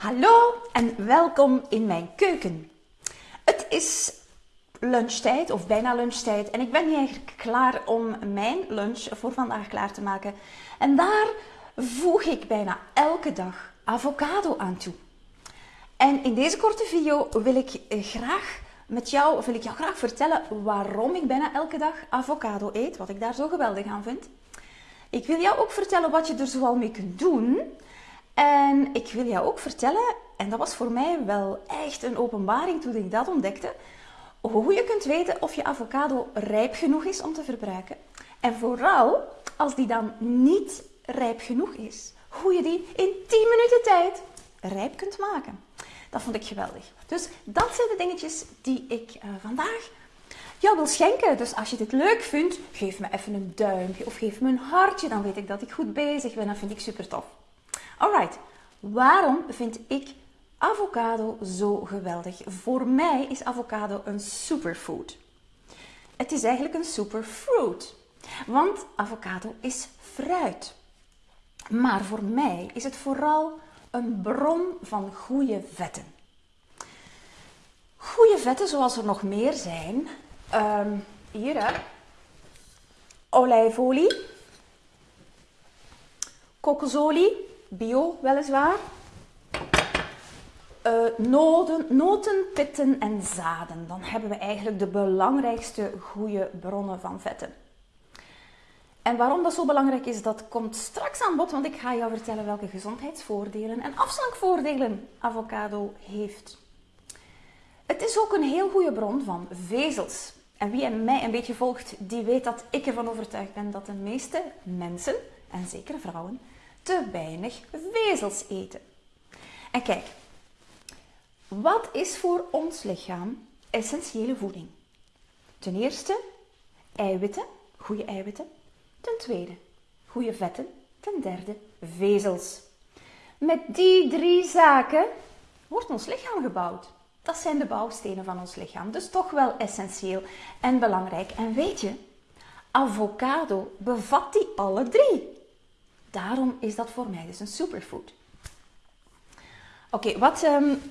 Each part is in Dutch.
Hallo en welkom in mijn keuken. Het is lunchtijd of bijna lunchtijd en ik ben hier eigenlijk klaar om mijn lunch voor vandaag klaar te maken. En daar voeg ik bijna elke dag avocado aan toe. En in deze korte video wil ik graag met jou, wil ik jou graag vertellen waarom ik bijna elke dag avocado eet, wat ik daar zo geweldig aan vind. Ik wil jou ook vertellen wat je er zoal mee kunt doen. En ik wil jou ook vertellen, en dat was voor mij wel echt een openbaring toen ik dat ontdekte, hoe je kunt weten of je avocado rijp genoeg is om te verbruiken. En vooral als die dan niet rijp genoeg is, hoe je die in 10 minuten tijd rijp kunt maken. Dat vond ik geweldig. Dus dat zijn de dingetjes die ik uh, vandaag jou wil schenken. Dus als je dit leuk vindt, geef me even een duimpje of geef me een hartje. Dan weet ik dat ik goed bezig ben. Dat vind ik super tof. Alright, waarom vind ik avocado zo geweldig? Voor mij is avocado een superfood. Het is eigenlijk een superfruit. Want avocado is fruit. Maar voor mij is het vooral een bron van goede vetten. Goede vetten, zoals er nog meer zijn. Um, hier, hè. Olijfolie. Kokosolie bio weliswaar. Uh, noten, noten, pitten en zaden. Dan hebben we eigenlijk de belangrijkste goede bronnen van vetten. En waarom dat zo belangrijk is, dat komt straks aan bod, want ik ga jou vertellen welke gezondheidsvoordelen en afslankvoordelen avocado heeft. Het is ook een heel goede bron van vezels. En wie mij een beetje volgt, die weet dat ik ervan overtuigd ben dat de meeste mensen, en zeker vrouwen, te weinig vezels eten. En kijk, wat is voor ons lichaam essentiële voeding? Ten eerste eiwitten, goede eiwitten. Ten tweede goede vetten. Ten derde vezels. Met die drie zaken wordt ons lichaam gebouwd. Dat zijn de bouwstenen van ons lichaam. Dus toch wel essentieel en belangrijk. En weet je, avocado bevat die alle drie. Daarom is dat voor mij dus een superfood. Oké, wat, um,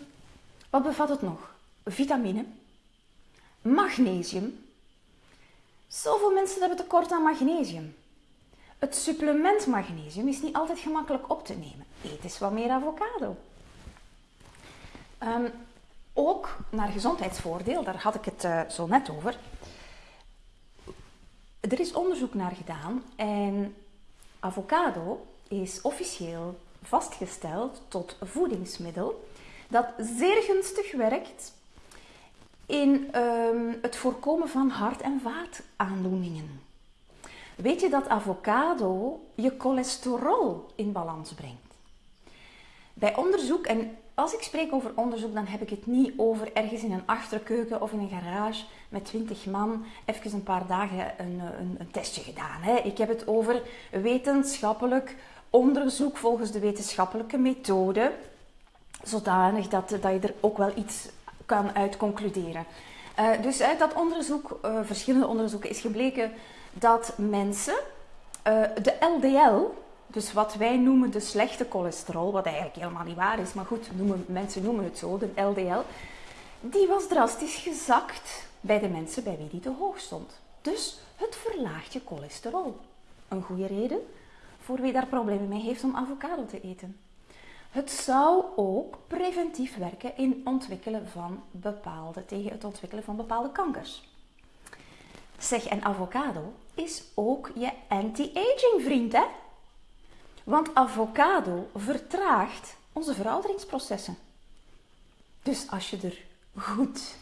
wat bevat het nog? Vitamine, magnesium. Zoveel mensen hebben tekort aan magnesium. Het supplement magnesium is niet altijd gemakkelijk op te nemen. Eet eens wat meer avocado. Um, ook naar gezondheidsvoordeel, daar had ik het uh, zo net over. Er is onderzoek naar gedaan en Avocado is officieel vastgesteld tot voedingsmiddel dat zeer gunstig werkt in um, het voorkomen van hart- en vaataandoeningen. Weet je dat avocado je cholesterol in balans brengt? Bij onderzoek, en als ik spreek over onderzoek, dan heb ik het niet over ergens in een achterkeuken of in een garage met 20 man even een paar dagen een, een, een testje gedaan. Hè. Ik heb het over wetenschappelijk onderzoek volgens de wetenschappelijke methode, zodanig dat, dat je er ook wel iets kan uit concluderen. Uh, dus uit dat onderzoek, uh, verschillende onderzoeken, is gebleken dat mensen uh, de LDL, dus wat wij noemen de slechte cholesterol, wat eigenlijk helemaal niet waar is, maar goed, noemen, mensen noemen het zo, de LDL, die was drastisch gezakt bij de mensen bij wie die te hoog stond. Dus het verlaagt je cholesterol. Een goede reden voor wie daar problemen mee heeft om avocado te eten. Het zou ook preventief werken in ontwikkelen van bepaalde, tegen het ontwikkelen van bepaalde kankers. Zeg, en avocado is ook je anti-aging vriend, hè? Want avocado vertraagt onze verouderingsprocessen. Dus als je er goed,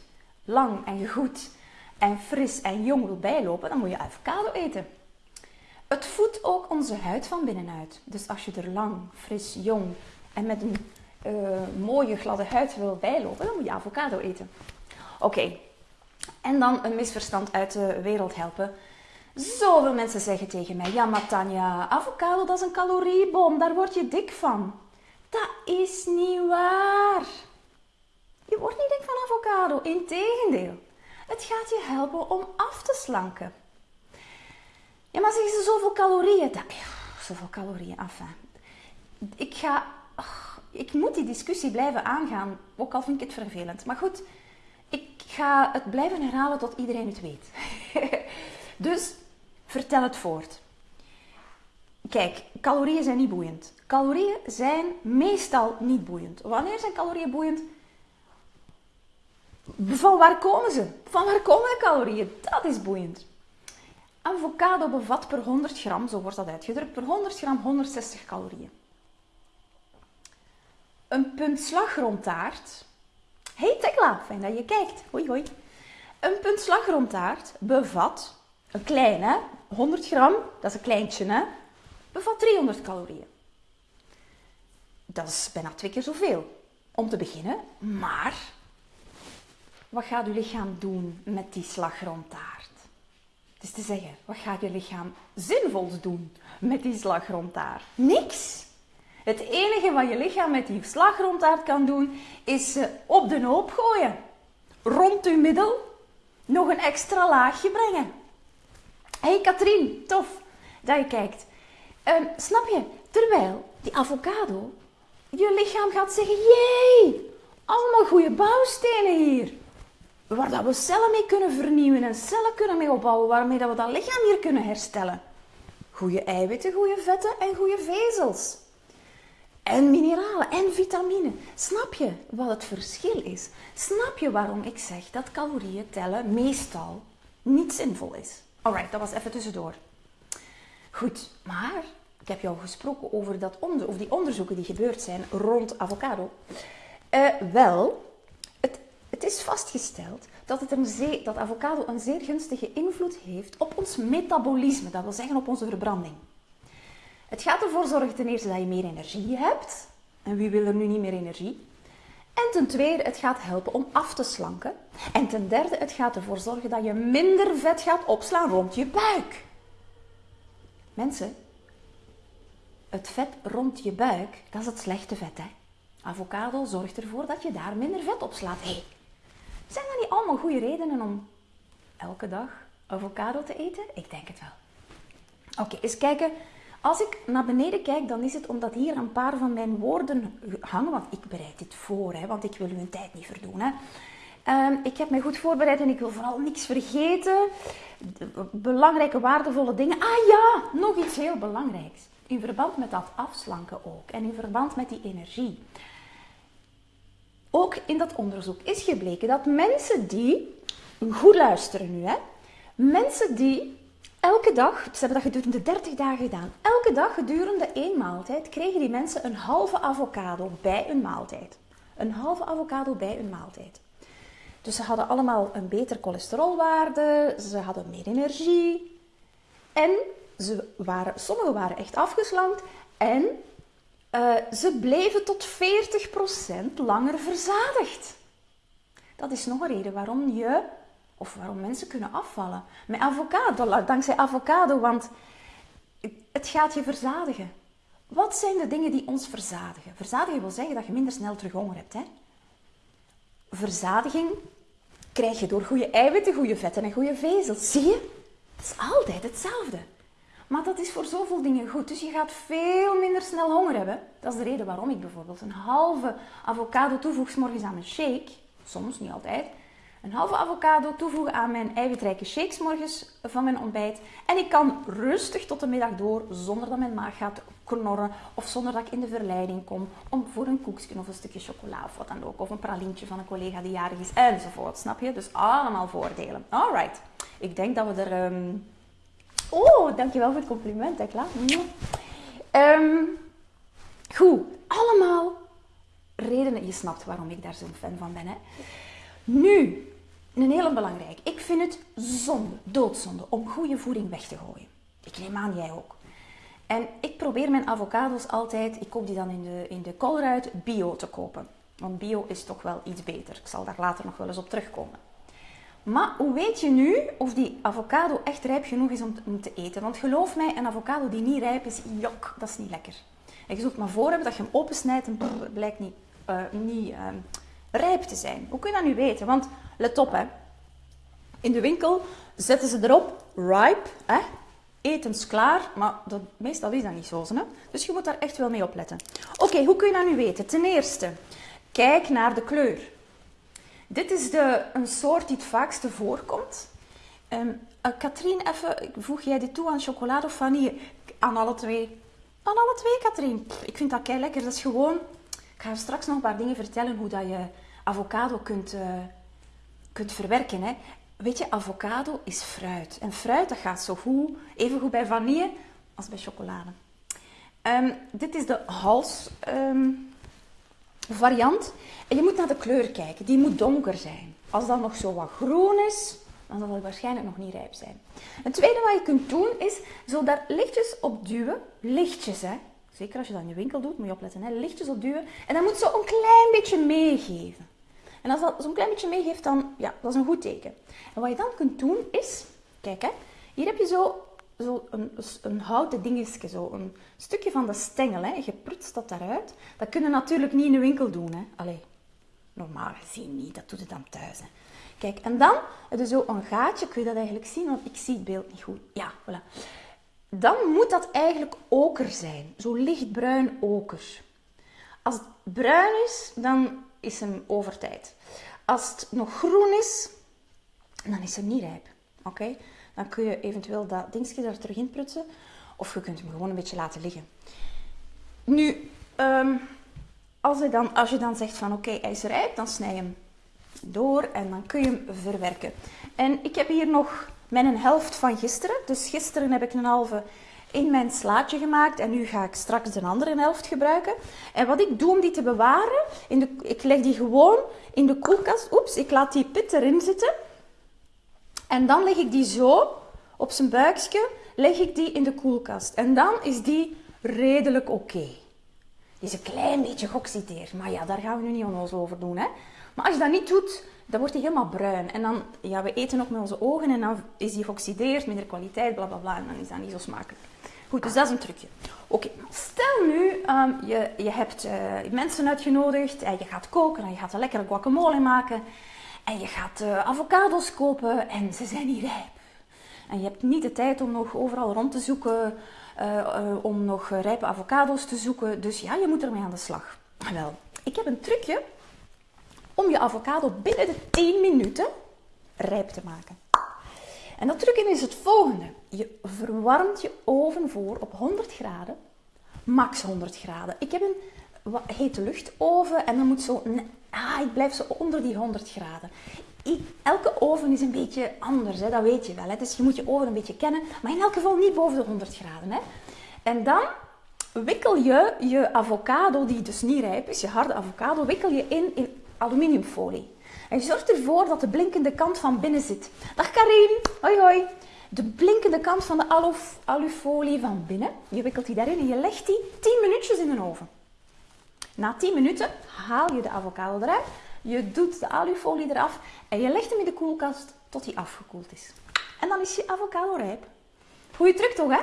lang en goed en fris en jong wil bijlopen, dan moet je avocado eten. Het voedt ook onze huid van binnenuit. Dus als je er lang, fris, jong en met een uh, mooie gladde huid wil bijlopen, dan moet je avocado eten. Oké, en dan een misverstand uit de wereld helpen. Zoveel mensen zeggen tegen mij: Ja, maar Tanja, avocado is een caloriebom, daar word je dik van. Dat is niet waar. Je wordt niet dik van avocado, integendeel. Het gaat je helpen om af te slanken. Ja, maar zeggen ze zoveel calorieën. Dat, zoveel calorieën, af. Ik ga. ik moet die discussie blijven aangaan, ook al vind ik het vervelend. Maar goed, ik ga het blijven herhalen tot iedereen het weet. dus vertel het voort. Kijk, calorieën zijn niet boeiend. Calorieën zijn meestal niet boeiend. Wanneer zijn calorieën boeiend? Van waar komen ze? Van waar komen de calorieën? Dat is boeiend. Avocado bevat per 100 gram, zo wordt dat uitgedrukt, per 100 gram 160 calorieën. Een punt slagroomtaart. Hey Tekla, fijn dat je kijkt. Hoi hoi. Een punt slagroomtaart bevat, een kleine, 100 gram, dat is een kleintje hè, bevat 300 calorieën. Dat is bijna twee keer zoveel. Om te beginnen, maar wat gaat uw lichaam doen met die slagroomtaart? Dus te zeggen, wat gaat je lichaam zinvols doen met die slagroomtaart? Niks. Het enige wat je lichaam met die slagroomtaart kan doen, is ze op de hoop gooien. Rond uw middel nog een extra laagje brengen. Hey Katrien, tof dat je kijkt. Um, snap je? Terwijl die avocado, je lichaam gaat zeggen, jee, allemaal goede bouwstenen hier. Waar dat we cellen mee kunnen vernieuwen en cellen kunnen mee opbouwen, waarmee dat we dat lichaam hier kunnen herstellen. Goede eiwitten, goede vetten en goede vezels. En mineralen en vitamine. Snap je wat het verschil is? Snap je waarom ik zeg dat calorieën tellen meestal niet zinvol is? Alright, dat was even tussendoor. Goed, maar ik heb jou gesproken over, dat onder, over die onderzoeken die gebeurd zijn rond avocado. Uh, wel, het, is vastgesteld dat, het een dat avocado een zeer gunstige invloed heeft op ons metabolisme, dat wil zeggen op onze verbranding. Het gaat ervoor zorgen ten eerste dat je meer energie hebt. En wie wil er nu niet meer energie? En ten tweede, het gaat helpen om af te slanken. En ten derde, het gaat ervoor zorgen dat je minder vet gaat opslaan rond je buik. Mensen, het vet rond je buik, dat is het slechte vet. Hè? Avocado zorgt ervoor dat je daar minder vet op slaat. Zijn dat niet allemaal goede redenen om elke dag avocado te eten? Ik denk het wel. Oké, eens kijken. Als ik naar beneden kijk, dan is het omdat hier een paar van mijn woorden hangen. Want ik bereid dit voor, hè, want ik wil u een tijd niet verdoen. Hè. Ehm, ik heb mij goed voorbereid en ik wil vooral niks vergeten. belangrijke, waardevolle dingen. Ah ja, nog iets heel belangrijks. In verband met dat afslanken ook en in verband met die energie. Ook in dat onderzoek is gebleken dat mensen die, goed luisteren nu hè, mensen die elke dag, ze hebben dat gedurende 30 dagen gedaan, elke dag gedurende één maaltijd kregen die mensen een halve avocado bij een maaltijd. Een halve avocado bij een maaltijd. Dus ze hadden allemaal een beter cholesterolwaarde, ze hadden meer energie en ze waren, sommigen waren echt afgeslankt en uh, ze bleven tot 40% langer verzadigd. Dat is nog een reden waarom je, of waarom mensen kunnen afvallen. Met avocado, dankzij avocado, want het gaat je verzadigen. Wat zijn de dingen die ons verzadigen? Verzadigen wil zeggen dat je minder snel terug honger hebt. Hè? Verzadiging krijg je door goede eiwitten, goede vetten en goede vezels. Zie je? Het is altijd hetzelfde. Maar dat is voor zoveel dingen goed. Dus je gaat veel minder snel honger hebben. Dat is de reden waarom ik bijvoorbeeld een halve avocado toevoeg morgens aan mijn shake. Soms, niet altijd. Een halve avocado toevoegen aan mijn eiwitrijke shakes morgens van mijn ontbijt. En ik kan rustig tot de middag door zonder dat mijn maag gaat knorren. Of zonder dat ik in de verleiding kom om voor een koekje of een stukje chocola of wat dan ook. Of een pralientje van een collega die jarig is enzovoort. Snap je? Dus allemaal voordelen. Alright. Ik denk dat we er... Um Oh, dankjewel voor het compliment, Tekla. Um, goed, allemaal redenen. Je snapt waarom ik daar zo'n fan van ben. Hè? Nu, een hele belangrijk. Ik vind het zonde, doodzonde, om goede voeding weg te gooien. Ik neem aan, jij ook. En ik probeer mijn avocados altijd, ik koop die dan in de, in de bio te kopen. Want bio is toch wel iets beter. Ik zal daar later nog wel eens op terugkomen. Maar hoe weet je nu of die avocado echt rijp genoeg is om te, eten? Want geloof mij, een avocado die niet rijp is, jok, dat is niet lekker. En je zult maar voor hebben dat je hem opensnijdt en het blijkt niet, uh, niet uh, rijp te zijn. Hoe kun je dat nu weten? Want let op, hè. in de winkel zetten ze erop ripe, hè, etensklaar, maar dat, meestal is dat niet zo. Hè? Dus je moet daar echt wel mee opletten. Oké, hoe kun je dat nu weten? Ten eerste, kijk naar de kleur. Dit is de, een soort die het vaakste voorkomt. Um, Katrien, even, voeg jij dit toe aan chocolade of vanille? Aan alle twee. Aan alle twee, Katrien. Ik vind dat kei lekker. Dat is gewoon... Ik ga straks nog een paar dingen vertellen hoe dat je avocado kunt, uh, kunt verwerken. Hè. Weet je, avocado is fruit. En fruit dat gaat zo goed, even goed bij vanille als bij chocolade. Um, dit is de hals um, variant. En je moet naar de kleur kijken. Die moet donker zijn. Als dat nog zo wat groen is, dan zal het waarschijnlijk nog niet rijp zijn. Het tweede wat je kunt doen is zo daar lichtjes op duwen. Lichtjes, hè. Zeker als je dat in je winkel doet, moet je opletten. Hè. Lichtjes op duwen. En dan moet zo een klein beetje meegeven. En als dat zo'n klein beetje meegeeft, dan ja, dat is een goed teken. En wat je dan kunt doen is, kijk hè, hier heb je zo, zo een, houten dingetje, zo een stukje van de stengel. Hè. Je prutst dat daaruit. Dat kun je natuurlijk niet in de winkel doen. Hè. Allee, normaal gezien niet, dat doet het dan thuis. Hè. Kijk, en dan heb zo een gaatje. Kun je dat eigenlijk zien? Want ik zie het beeld niet goed. Ja, voilà. Dan moet dat eigenlijk oker zijn. Zo lichtbruin oker. Als het bruin is, dan is hem over tijd. Als het nog groen is, dan is hem niet rijp. Oké? Dan kun je eventueel dat dingetje er terug in prutsen. Of je kunt hem gewoon een beetje laten liggen. Nu, ehm, als, je dan, als je dan zegt van oké, hij is dan snij je hem door en dan kun je hem verwerken. En ik heb hier nog mijn helft van gisteren. Dus gisteren heb ik een halve in mijn slaatje gemaakt en nu ga ik straks de andere helft gebruiken. En wat ik doe om die te bewaren, in de, ik leg die gewoon in de koelkast. Oeps, ik laat die pit erin zitten. En dan leg ik die zo op zijn buikje, leg ik die in de koelkast. En dan is die redelijk oké. Die is een klein beetje geoxideerd, maar ja, daar gaan we nu niet onnozel over doen. Hè? Maar als je dat niet doet, dan wordt hij helemaal bruin. En dan, ja, we eten ook met onze ogen en dan is die geoxideerd, minder kwaliteit, bla bla bla. En dan is dat niet zo smakelijk. Goed, dus dat is een trucje. Oké, stel nu, um, je, je hebt uh, mensen uitgenodigd en je gaat koken en je gaat een lekkere guacamole maken. En je gaat uh, avocados kopen en ze zijn niet rijp. En je hebt niet de tijd om nog overal rond te zoeken, uh, om nog rijpe avocados te zoeken. Dus ja, je moet ermee aan de slag. Wel, ik heb een trucje om je avocado binnen de 10 minuten rijp te maken. En dat trucje is het volgende. Je verwarmt je oven voor op 100 graden, max 100 graden. Ik heb een hete luchtoven en dan moet zo, ah, ik blijf zo onder die 100 graden. elke oven is een beetje anders, hè, dat weet je wel. Hè. Dus je moet je oven een beetje kennen, maar in elk geval niet boven de 100 graden. Hè. En dan wikkel je je avocado, die dus niet rijp is, je harde avocado, wikkel je in in aluminiumfolie. En je zorgt ervoor dat de blinkende kant van binnen zit. Dag Karin, hoi hoi. De blinkende kant van de alu, alufolie van binnen. Je wikkelt die daarin en je legt die 10 minuutjes in de oven. Na 10 minuten haal je de avocado eruit. Je doet de alufolie eraf en je legt hem in de koelkast tot hij afgekoeld is. En dan is je avocado rijp. Goeie truc toch, hè?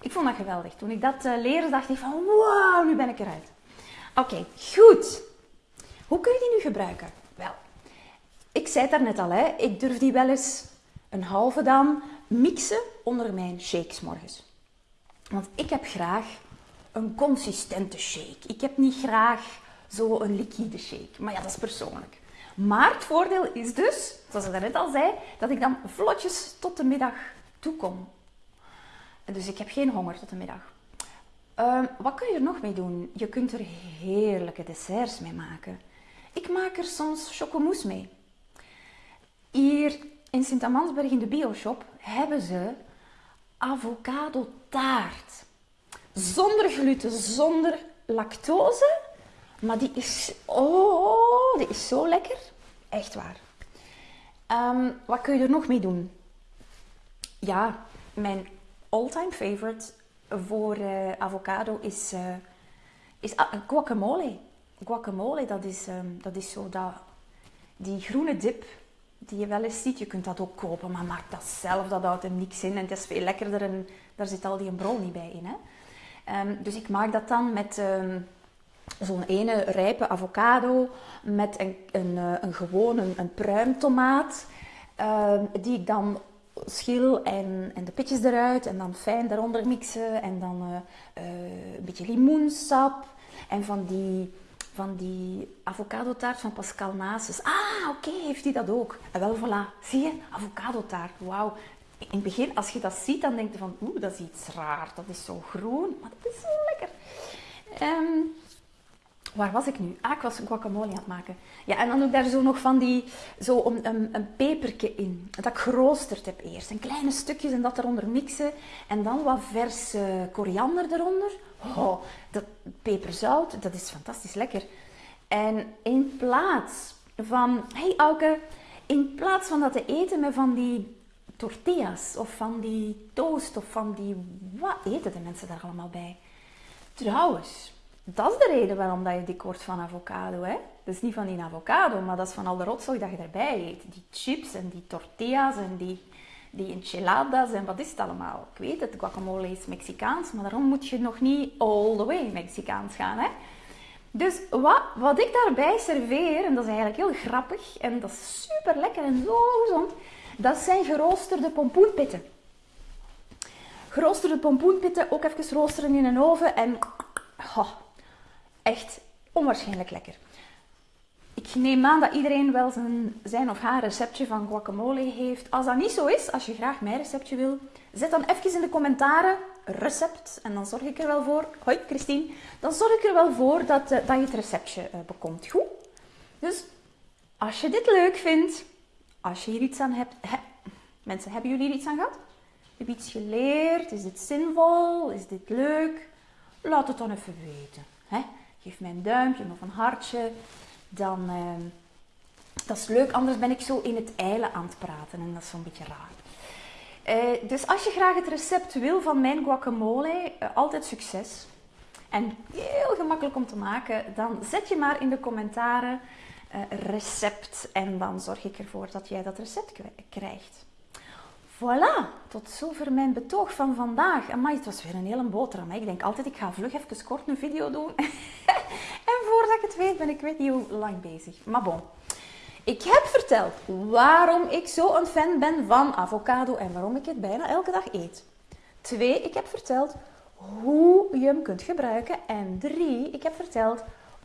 Ik vond dat geweldig. Toen ik dat uh, leerde, dacht ik van, wow, nu ben ik eruit. Oké, goed. Hoe kun je die nu gebruiken? Wel, ik zei het daarnet al, hè, ik durf die wel eens een halve dan mixen onder mijn shakes morgens. Want ik heb graag een consistente shake. Ik heb niet graag zo een liquide shake. Maar ja, dat is persoonlijk. Maar het voordeel is dus, zoals ik daarnet al zei, dat ik dan vlotjes tot de middag toekom. Dus ik heb geen honger tot de middag. Um, wat kun je er nog mee doen? Je kunt er heerlijke desserts mee maken. Ik maak er soms chocomousse mee. Hier in Sint-Amansberg in de bioshop hebben ze avocado taart. Zonder gluten, zonder lactose. Maar die is, oh, die is zo lekker. Echt waar. Um, wat kun je er nog mee doen? Ja, mijn all-time favorite voor uh, avocado is, uh, is guacamole. Guacamole, dat is, um, dat is zo dat, die groene dip die je wel eens ziet. Je kunt dat ook kopen, maar maak dat zelf. Dat houdt er niks in en het is veel lekkerder en daar zit al die brownie bij in. Hè? Um, dus ik maak dat dan met um, zo'n ene rijpe avocado, met een, een, eh, een gewone een pruimtomaat, die ik dan schil en, en de pitjes eruit en dan fijn daaronder mixen en dan uh, een beetje limoensap en van die, van die avocado taart van Pascal Nasus. Ah, oké, heeft hij dat ook? En wel, voilà, zie je, avocado taart, wauw. In het begin, als je dat ziet, dan denk je van, oeh, dat is iets raar, dat is zo groen, maar dat is zo lekker. Um, Waar was ik nu? Ah, ik was guacamole aan het maken. Ja, en dan doe ik daar zo nog van die, zo een, een, een peperke in. Dat ik geroosterd heb eerst. En kleine stukjes en dat eronder mixen. En dan wat verse koriander eronder. Oh, dat peperzout, dat is fantastisch lekker. En in plaats van, hey Auke, in plaats van dat te eten met van die tortillas of van die toast of van die, wat eten de mensen daar allemaal bij? Trouwens, dat is de reden waarom dat je dik wordt van avocado. Hè? Dat is niet van die avocado, maar dat is van al de rotzooi dat je erbij eet. Die chips en die tortillas en die, die enchiladas en wat is het allemaal. Ik weet het, guacamole is Mexicaans, maar daarom moet je nog niet all the way Mexicaans gaan. Hè? Dus wat, wat ik daarbij serveer, en dat is eigenlijk heel grappig en dat is super lekker en zo gezond, dat zijn geroosterde pompoenpitten. Geroosterde pompoenpitten, ook even roosteren in een oven en echt onwaarschijnlijk lekker. Ik neem aan dat iedereen wel zijn, zijn of haar receptje van guacamole heeft. Als dat niet zo is, als je graag mijn receptje wil, zet dan even in de commentaren recept. En dan zorg ik er wel voor, hoi Christine, dan zorg ik er wel voor dat, uh, dat je het receptje uh, bekomt. Goed? Dus als je dit leuk vindt, als je hier iets aan hebt, mensen, hebben jullie hier iets aan gehad? Heb je iets geleerd? Is dit zinvol? Is dit leuk? Laat het dan even weten. Geef mij een duimpje of een hartje. Dan, uh, dat is leuk, anders ben ik zo in het eilen aan het praten en dat is zo'n beetje raar. Uh, dus als je graag het recept wil van mijn guacamole, uh, altijd succes. En heel gemakkelijk om te maken, dan zet je maar in de commentaren recept en dan zorg ik ervoor dat jij dat recept krijgt. Voilà, tot zover mijn betoog van vandaag. Amai, het was weer een hele boterham. Ik denk altijd, ik ga vlug even kort een video doen. en voordat ik het weet, ben ik weet niet hoe lang bezig. Maar bon. Ik heb verteld waarom ik zo een fan ben van avocado en waarom ik het bijna elke dag eet. Twee, ik heb verteld hoe je hem kunt gebruiken. En drie, ik heb verteld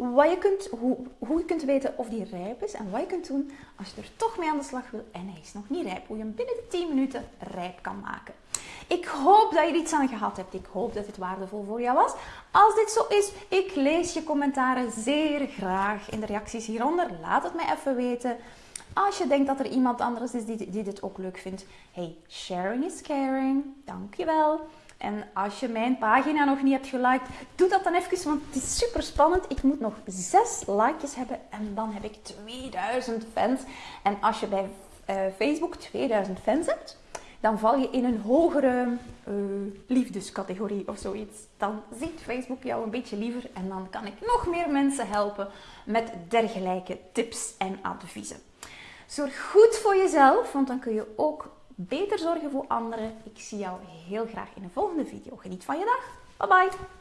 wat je kunt, hoe, hoe je kunt weten of die rijp is en wat je kunt doen als je er toch mee aan de slag wil en hij is nog niet rijp. Hoe je hem binnen de 10 minuten rijp kan maken. Ik hoop dat je er iets aan gehad hebt. Ik hoop dat het waardevol voor jou was. Als dit zo is, ik lees je commentaren zeer graag in de reacties hieronder. Laat het mij even weten. Als je denkt dat er iemand anders is die, die dit ook leuk vindt. Hey, sharing is caring. Dankjewel. En als je mijn pagina nog niet hebt geliked, doe dat dan even, want het is super spannend. Ik moet nog zes likejes hebben en dan heb ik 2000 fans. En als je bij uh, Facebook 2000 fans hebt, dan val je in een hogere uh, liefdescategorie of zoiets. Dan ziet Facebook jou een beetje liever en dan kan ik nog meer mensen helpen met dergelijke tips en adviezen. Zorg goed voor jezelf, want dan kun je ook beter zorgen voor anderen. Ik zie jou heel graag in een volgende video. Geniet van je dag. Bye bye.